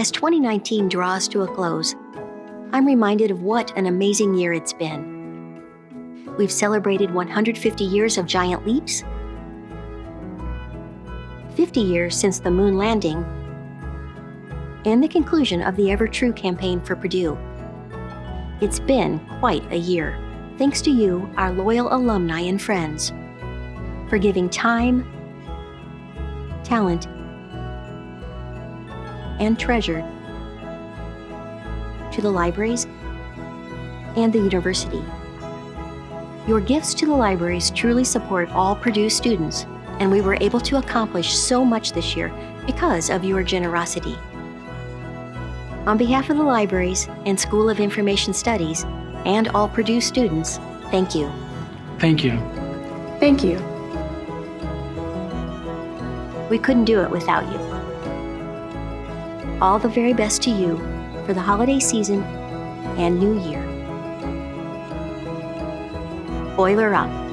As 2019 draws to a close, I'm reminded of what an amazing year it's been. We've celebrated 150 years of giant leaps, 50 years since the moon landing, and the conclusion of the Ever True campaign for Purdue. It's been quite a year, thanks to you, our loyal alumni and friends, for giving time, talent, and treasure to the libraries and the university. Your gifts to the libraries truly support all Purdue students, and we were able to accomplish so much this year because of your generosity. On behalf of the libraries and School of Information Studies and all Purdue students, thank you. Thank you. Thank you. We couldn't do it without you. All the very best to you for the holiday season and new year. Boiler up.